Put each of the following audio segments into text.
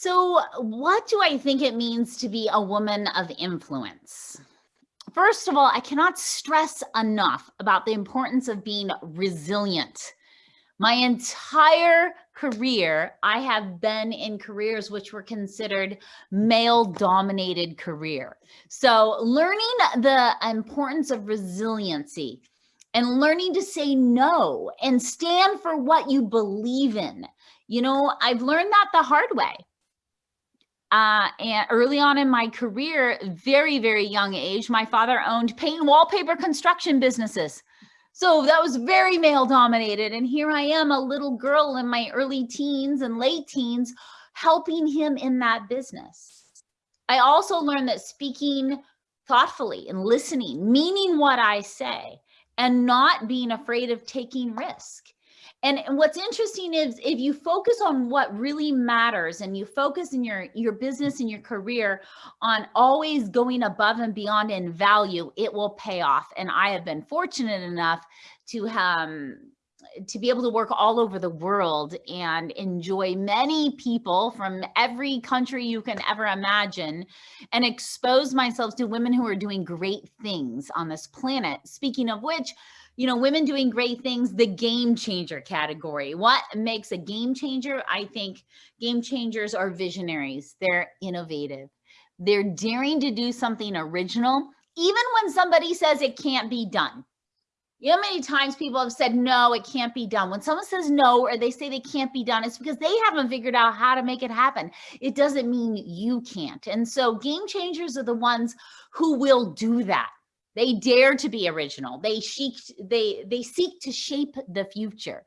So, what do I think it means to be a woman of influence? First of all, I cannot stress enough about the importance of being resilient. My entire career, I have been in careers which were considered male dominated career. So learning the importance of resiliency and learning to say no and stand for what you believe in. You know, I've learned that the hard way uh, and early on in my career, very, very young age, my father owned paint and wallpaper construction businesses. So that was very male dominated. And here I am, a little girl in my early teens and late teens, helping him in that business. I also learned that speaking thoughtfully and listening, meaning what I say, and not being afraid of taking risk and, what's interesting is if you focus on what really matters and you focus in your, your business and your career on always going above and beyond in value, it will pay off. And I have been fortunate enough to um, to be able to work all over the world and enjoy many people from every country you can ever imagine and expose myself to women who are doing great things on this planet. Speaking of which, you know, women doing great things, the game changer category. What makes a game changer? I think game changers are visionaries. They're innovative. They're daring to do something original, even when somebody says it can't be done. You know many times people have said, no, it can't be done. When someone says no, or they say they can't be done, it's because they haven't figured out how to make it happen. It doesn't mean you can't. And so game changers are the ones who will do that. They dare to be original. They seek, they, they seek to shape the future.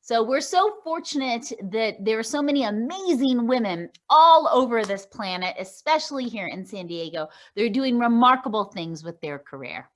So we're so fortunate that there are so many amazing women all over this planet, especially here in San Diego. They're doing remarkable things with their career.